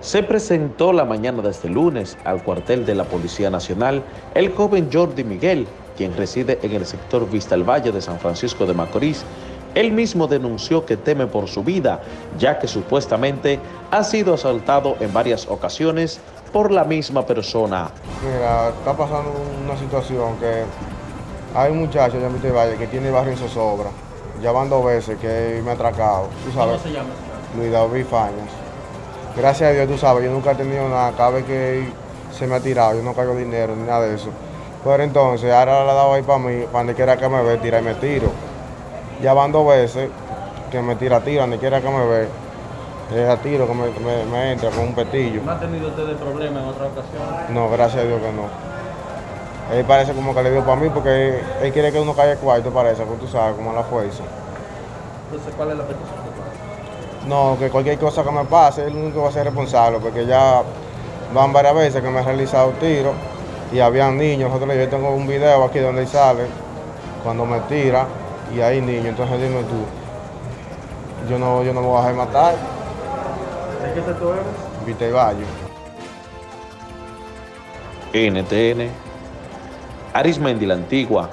Se presentó la mañana de este lunes al cuartel de la Policía Nacional el joven Jordi Miguel, quien reside en el sector Vista al Valle de San Francisco de Macorís. Él mismo denunció que teme por su vida, ya que supuestamente ha sido asaltado en varias ocasiones por la misma persona. Mira, está pasando una situación que hay un muchacho allá en Vista al Valle que tiene barrio en zozobra. Ya van dos veces que me ha atracado. ¿Tú sabes? ¿Cómo se llama? Luis David Fañas. Gracias a Dios, tú sabes, yo nunca he tenido nada. Cada vez que se me ha tirado, yo no caigo dinero ni nada de eso. Pero entonces, ahora he dado ahí para mí, para donde quiera que me ve, tira y me tiro. Ya van dos veces que me tira tiro, donde quiera que me ve, es a tiro que me, me- me entra con un petillo. ¿No ha tenido usted problemas en otra ocasión? No, gracias a Dios que no. Él parece como que le dio para mí porque él, él quiere que uno caiga cuarto, parece, pues tú sabes, como la fuerza. Entonces, ¿cuál es la petición? No, que cualquier cosa que me pase, el único que va a ser responsable, porque ya van varias veces que me ha realizado tiros y habían niños. Nosotros, yo tengo un video aquí donde él sale, cuando me tira, y hay niños. Entonces dime tú, yo no, yo no me voy a dejar matar, ¿De qué sector eres? Vite y Valle. NTN, Arismendi la Antigua,